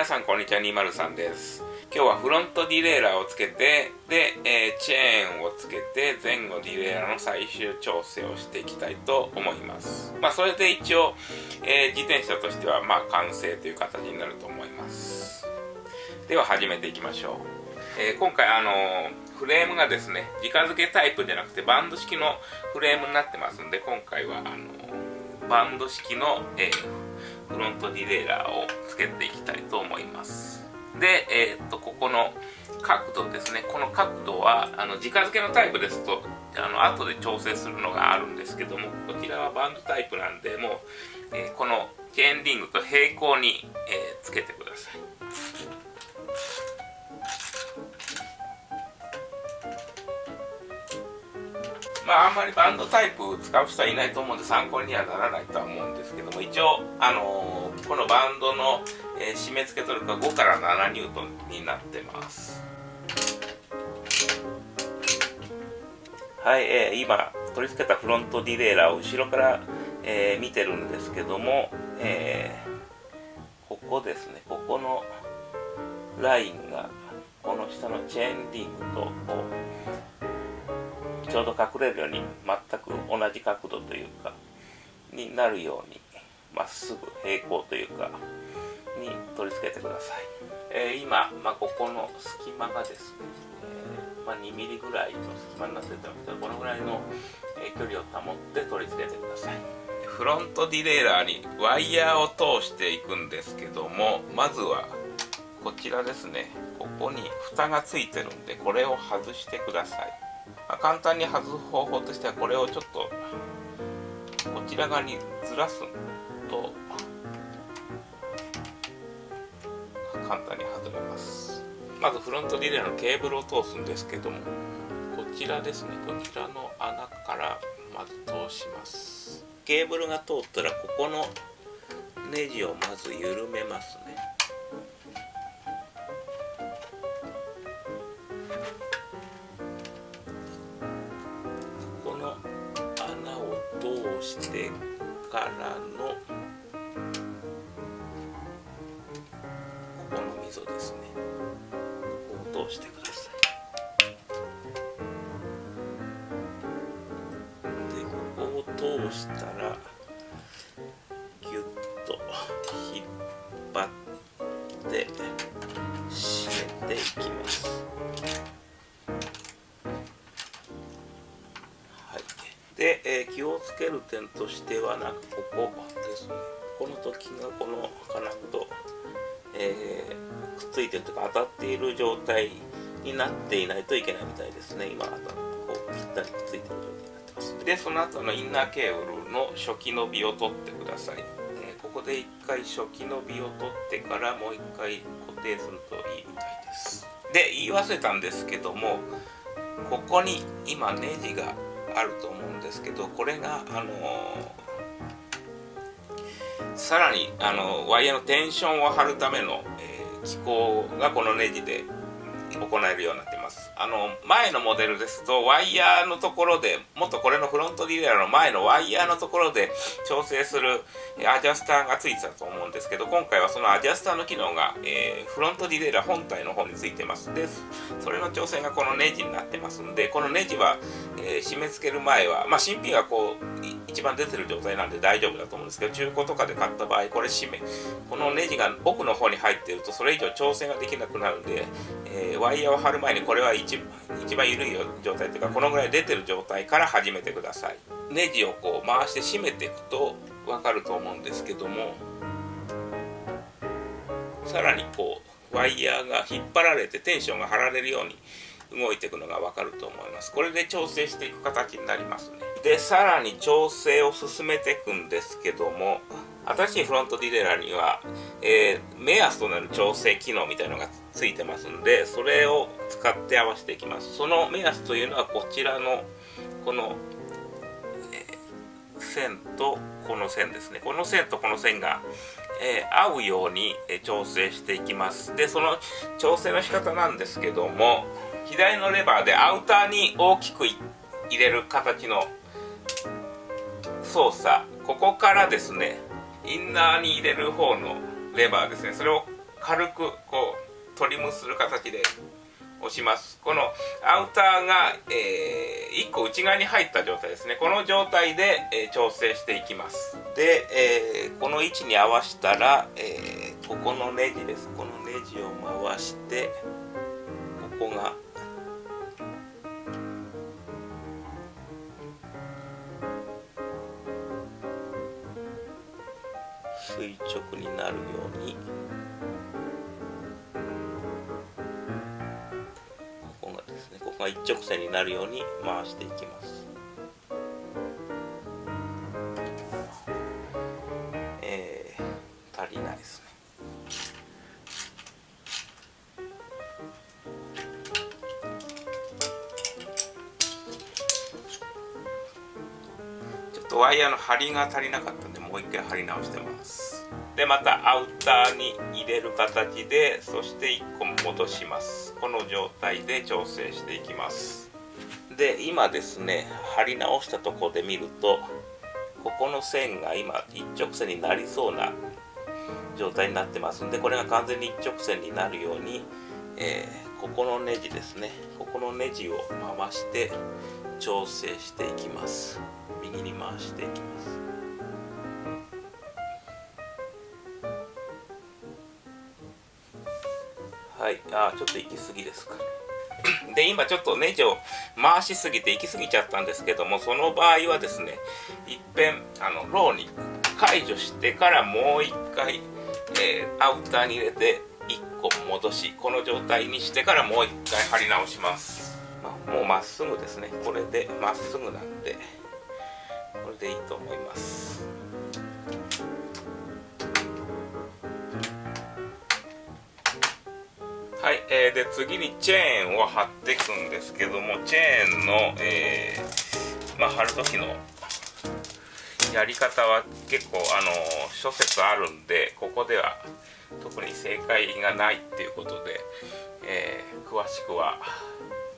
皆さんこんにちは203です。今日はフロントディレイラーをつけてで、えー、チェーンをつけて前後ディレイラーの最終調整をしていきたいと思います。まあそれで一応、えー、自転車としてはまあ完成という形になると思います。では始めていきましょう、えー、今回あのフレームがですね直付けタイプじゃなくてバンド式のフレームになってますんで今回はあのバンド式の、えーフロントディレイラーをつけていきたいと思います。で、えー、っとここの角度ですね。この角度はあの直付けのタイプですとあの後で調整するのがあるんですけどもこちらはバンドタイプなんでもう、えー、このチェーンリングと平行に、えー、つけてください。まあ、あんまりバンドタイプ使う人はいないと思うんで参考にはならないとは思うんですけども一応、あのー、このバンドの、えー、締め付けトルクは5から7ニュートンになってます。はい、えー、今取り付けたフロントディレイラーを後ろから、えー、見てるんですけども、えー、ここですね。ここのラインがこの下のチェーンリングとこうちょうど隠れるように全く同じ角度というかになるようにまっすぐ平行というかに取り付けてください、えー、今、まあ、ここの隙間がですね、えー、まあ、2ミリぐらいの隙間になっててますけどこのぐらいの、え距離を保って取り付けてください。フロントディレイラーにワイヤーを通していくんですけどもまずはこちらですね。ここに蓋がついてるんでこれを外してくださいまあ、簡単に外す方法としてはこれをちょっとこちら側にずらすと簡単に外れます。まずフロントリレーのケーブルを通すんですけどもこちらですね。こちらの穴からまず通します。ケーブルが通ったらここのネジをまず緩めますね。らのここの溝ですね。ここを通してください。でここを通したらける点としてはなんかここですね。この時がこの金具と、えー、くっついてるというか当たっている状態になっていないといけないみたいですね。今当たこうぴったりくっついてる状態になってます。でその後のインナーケーブルの初期伸びを取ってください、えー、ここで一回初期伸びを取ってからもう一回固定するといいみたいです。で言い忘れたんですけどもここに今ネジがあると思うんですけどこれがあのさらにあのワイヤーのテンションを張るための、えー、機構がこのネジで行えるようなあの前のモデルです。とワイヤーのところでもっとこれのフロントディレラーの前のワイヤーのところで調整するアジャスターがついてたと思うんですけど今回はそのアジャスターの機能が、えー、フロントディレイラー本体の方についてます。でそれの調整がこのネジになってますんでこのネジは、えー、締め付ける前はまあ新品がこう一番出てる状態なんで大丈夫だと思うんですけど中古とかで買った場合これ締めこのネジが奥の方に入ってるとそれ以上調整ができなくなるんで、えー、ワイヤーを張る前にこれは一一番緩い状態というかこのぐらい出てる状態から始めてください。ネジをこう回して締めていくと分かると思うんですけどもさらにこうワイヤーが引っ張られてテンションが張られるように動いていくのが分かると思います。これで調整していく形になりますね。でさらに調整を進めていくんですけども新しいフロントディレイラーには、えー、目安となる調整機能みたいなのがついてますんでそれを使って合わせていきます。その目安というのはこちらのこの、えー、線とこの線ですね。この線とこの線が、えー、合うように、え調整していきます。でその調整の仕方なんですけども左のレバーでアウターに大きく入れる形の操作。ここからですねインナーに入れる方のレバーですね。それを軽くこうトリムする形で押します。このアウターが、えー、1個内側に入った状態ですね。この状態で、えー、調整していきます。で、えー、この位置に合わせたら、えここのネジです。このネジを回してここが垂直になるように。ここがですねここが一直線になるように回していきます。えー、足りないですね。ちょっとワイヤーの張りが足りなかったんでもう一回貼り直してます。でまたアウターに入れる形でそして1個戻します。この状態で調整していきます。で今ですね貼り直したとこで見るとここの線が今一直線になりそうな状態になってますんでこれが完全に一直線になるように、えー、ここのネジですね。ここのネジを回して調整していきます。右に回していきます。はい。あちょっと行き過ぎですか。で今ちょっとネジを回しすぎて行き過ぎちゃったんですけどもその場合はですねいっぺんあのローに解除してからもう一回、えー、アウターに入れて1個戻しこの状態にしてからもう一回貼り直します、まあ、もうまっすぐですね。これでまっすぐなんでこれでいいと思います。はい、えー、で次にチェーンを貼っていくんですけどもチェーンの、えー、まあ、貼る時のやり方は結構あの諸説あるんでここでは特に正解がないっていうことで、えー、詳しくは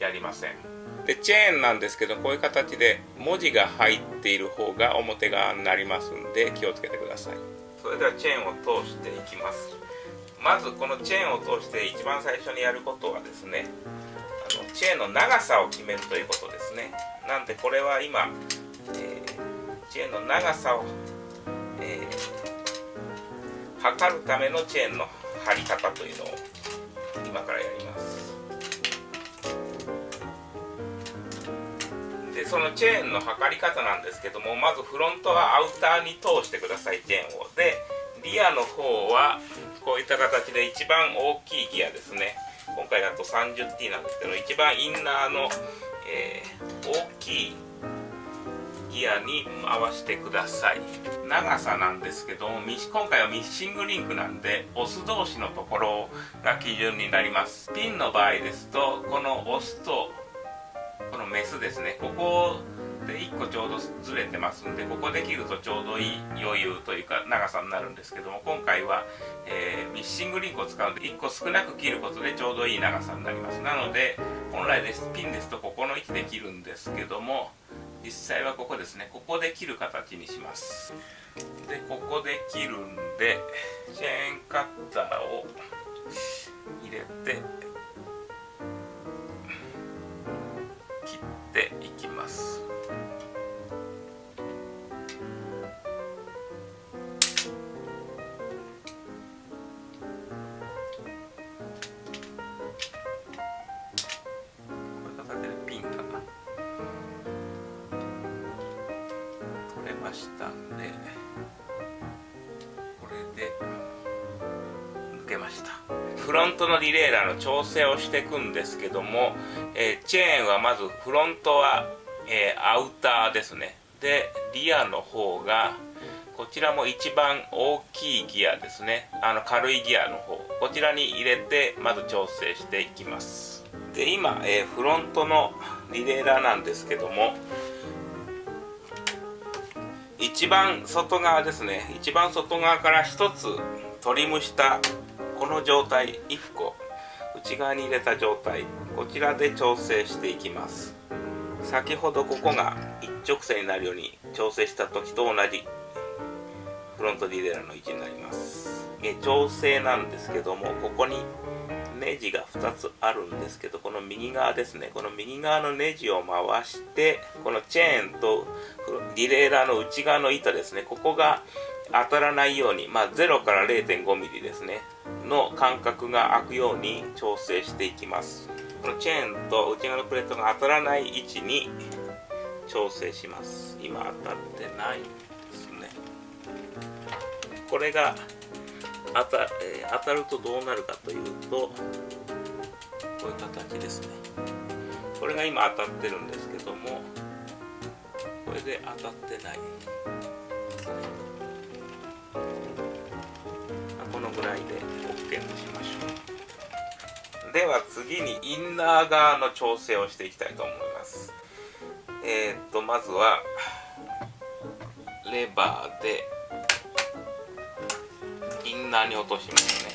やりません。でチェーンなんですけどこういう形で文字が入っている方が表側になりますんで気をつけてください。それではチェーンを通していきます。まずこのチェーンを通して一番最初にやることはですねあのチェーンの長さを決めるということですね。なんでこれは今、えー、チェーンの長さを、えー、測るためのチェーンの張り方というのを今からやります。でそのチェーンの測り方なんですけどもまずフロントはアウターに通してくださいチェーンを。でリアの方はこういった形で一番大きいギアですね。今回だと 30T なんですけど一番インナーの、えー、大きいギアに回してください。長さなんですけども今回はミッシングリンクなんでオス同士のところが基準になります。ピンの場合ですとこのオスとこのメスですね。ここをで1個ちょうどずれてますんでここで切るとちょうどいい余裕というか長さになるんですけども今回は、えー、ミッシングリンクを使うんで1個少なく切ることでちょうどいい長さになります。なので本来ですピンですとここの位置で切るんですけども実際はここですねここで切る形にします。でここで切るんでチェーンカッターを入れてましたんでこれで抜けました。フロントのリレーラーの調整をしていくんですけども、えー、チェーンはまずフロントは、えー、アウターですね。でリアの方がこちらも一番大きいギアですね。あの軽いギアの方。こちらに入れてまず調整していきます。で今、えー、フロントのリレーラーなんですけども一番外側ですね。一番外側から1つトリムしたこの状態。1個。内側に入れた状態。こちらで調整していきます。先ほどここが一直線になるように調整した時と同じ。フロントディレラーの位置になります。調整なんですけどもここにネジが2つあるんですけどこの右側ですね。この右側のネジを回してこのチェーンとリレーラーの内側の板ですね。ここが当たらないように、まあ、0から 0.5mm ですね。の間隔が空くように調整していきます。このチェーンと内側のプレートが当たらない位置に調整します。今当たってないですね。これが当た,、えー、当たるとどうなるかというとこういう形ですね。これが今当たってるんですけどもこれで当たってない。このぐらいで OK としましょう。では次にインナー側の調整をしていきたいと思います。えー、っとまずはレバーでインナーに落としますね。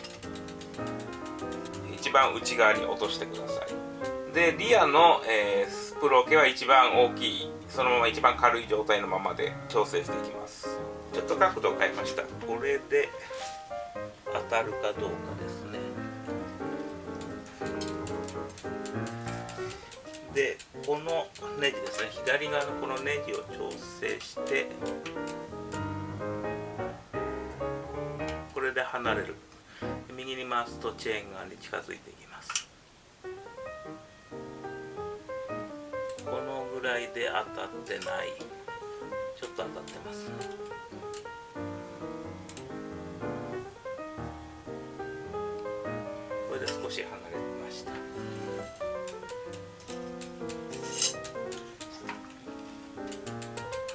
一番内側に落としてください。でリアの、えー、スプロケは一番大きいそのまま一番軽い状態のままで調整していきます。ちょっと角度を変えました。これで当たるかどうかですね。でこのネジですね。左側のこのネジを調整して離れる。右に回すとチェーン側に近づいていきます。このぐらいで当たってない。ちょっと当たってます。これで少し離れました。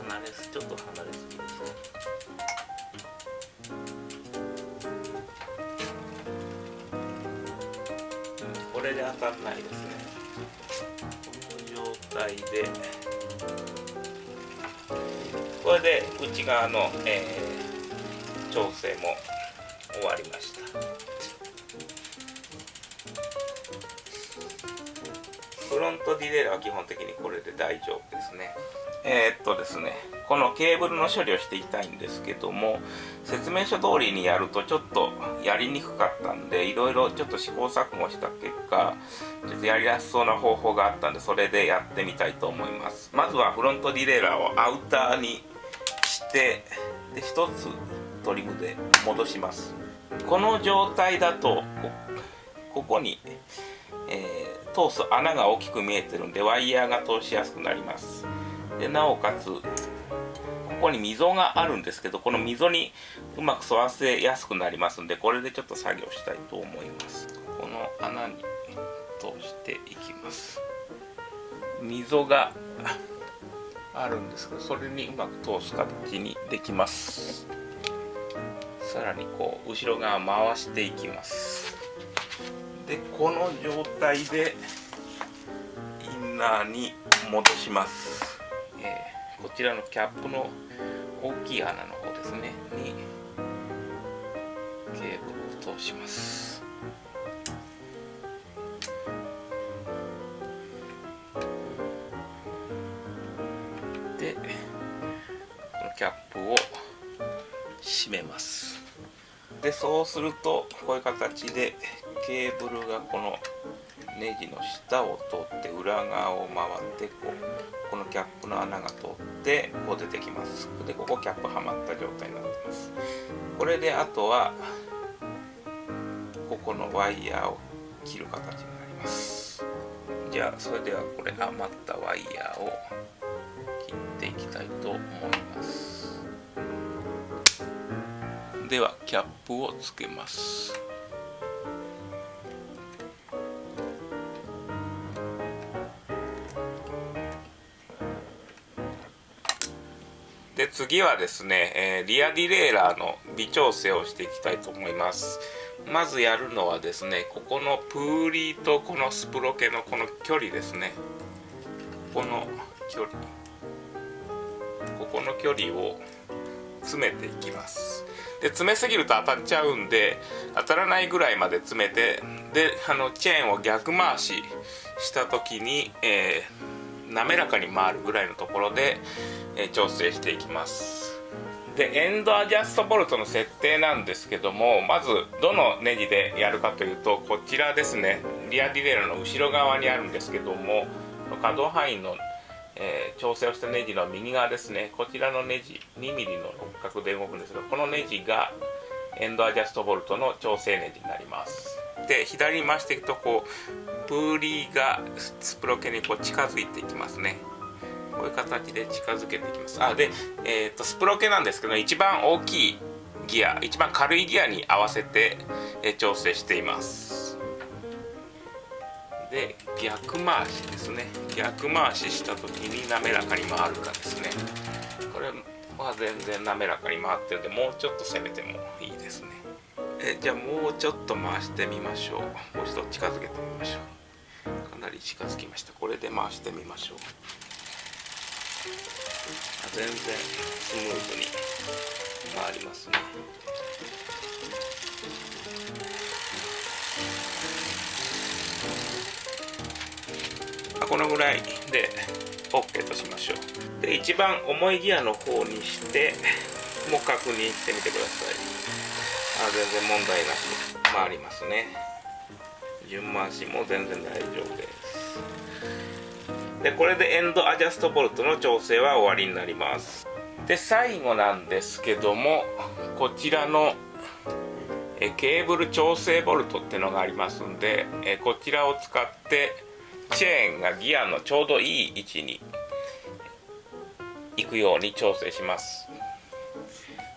離れすちょっと離れすぎですね。れで当たんないですね。この状態で。これで内側の、えー、調整も終わりました。フロントディレイラーは基本的にこれで大丈夫ですね。えー、っとですねこのケーブルの処理をしていきたいんですけども説明書通りにやるとちょっとやりにくかったんでいろいろちょっと試行錯誤した結果ちょっとやりやすそうな方法があったんでそれでやってみたいと思います。まずはフロントディレイラーをアウターにしてで一つトリムで戻します。この状態だとここに、えー、通す穴が大きく見えてるんでワイヤーが通しやすくなります。でなおかつここに溝があるんですけどこの溝にうまく沿わせやすくなりますんでこれでちょっと作業したいと思います。この穴に通していきます。溝があるんですけどそれにうまく通す形にできます。さらにこう後ろ側回していきます。でこの状態でインナーに戻します。えー、こちらのキャップの大きい穴の方ですね。にケーブルを通します。でこのキャップを閉めます。でそうするとこういう形でケーブルがこのネジの下を通って裏側を回ってこうこのキャップの穴が通ってこう出てきます。でここキャップはまった状態になってます。これであとはここのワイヤーを切る形になります。じゃあそれではこれ余ったワイヤーを切っていきたいと思います。ではキャップをつけます。次はですね、えー、リアディレイラーの微調整をしていきたいと思います。まずやるのはですねここのプーリーとこのスプロケのこの距離ですね。ここの距離。ここの距離を詰めていきます。で詰めすぎると当たっちゃうんで当たらないぐらいまで詰めてであのチェーンを逆回しした時に、えー、滑らかに回るぐらいのところで、え、調整していきます。でエンドアジャストボルトの設定なんですけどもまずどのネジでやるかというとこちらですね。リアディレイラの後ろ側にあるんですけども可動範囲の、えー、調整をしたネジの右側ですね。こちらのネジ 2mm の六角で動くんですがこのネジがエンドアジャストボルトの調整ネジになります。で左に回していくとこうプーリーがスプロケにこう近づいていきますね。こういう形で近づけていきます。あで、えーと、スプロケなんですけど一番大きいギア一番軽いギアに合わせて、え調整しています。で逆回しですね。逆回しした時に滑らかに回るかですね。これは全然滑らかに回ってるんでもうちょっと攻めてもいいですね。えじゃあもうちょっと回してみましょう。もう一度近づけてみましょう。かなり近づきました。これで回してみましょう。全然スムーズに回りますね。このぐらいで OK としましょう。で一番重いギアの方にしてもう確認してみてください。あ全然問題なし回りますね。順回しも全然大丈夫です。でこれでエンドアジャストボルトの調整は終わりになります。で最後なんですけどもこちらのえケーブル調整ボルトっていうのがありますんでえこちらを使ってチェーンがギアのちょうどいい位置に行くように調整します。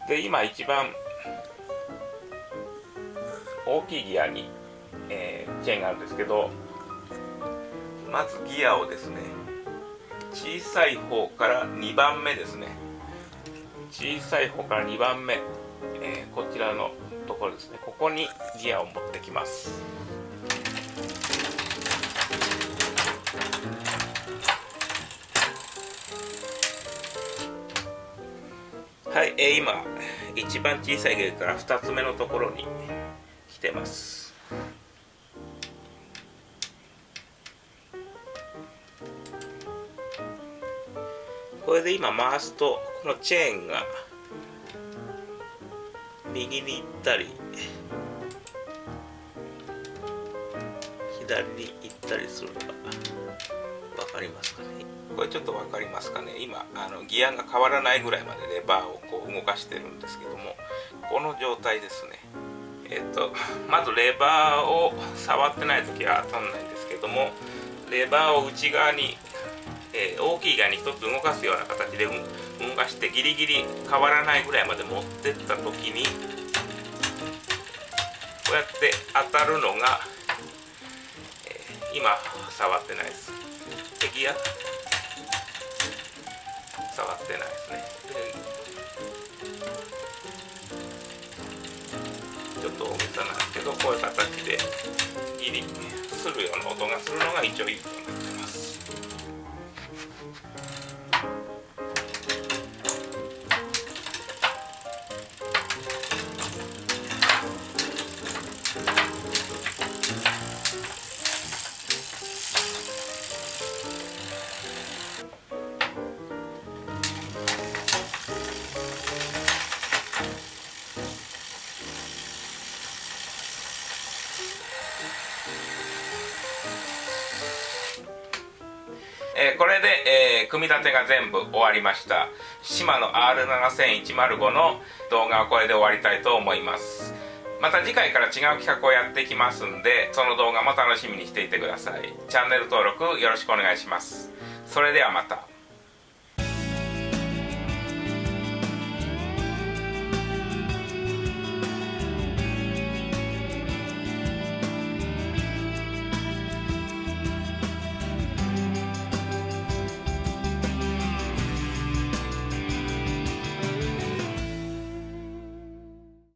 で今一番大きいギアに、えー、チェーンがあるんですけどまずギアをですね小さい方から2番目ですね。小さい方から2番目、えー、こちらのところですね。ここにギアを持ってきます。はい、えー、今一番小さいギアから2つ目のところに来てます。今回すとこのチェーンが右に行ったり左に行ったりするのが分かりますかね。これちょっと分かりますかね。今あのギアが変わらないぐらいまでレバーをこう動かしてるんですけどもこの状態ですね。えっ、とまずレバーを触ってない時は当たんないんですけどもレバーを内側にえー、大きいガに1つ動かすような形で動かしてギリギリ変わらないぐらいまで持ってった時にこうやって当たるのが、えー、今触ってないです。でギア触ってないですね。ちょっと大げさなんですけどこういう形でギリするような音がするのが一応いいと思います。組み立てが全部終わりました。シマの R7105 の動画はこれで終わりたいと思います。また次回から違う企画をやっていきますんでその動画も楽しみにしていてください。チャンネル登録よろしくお願いします。それではまた。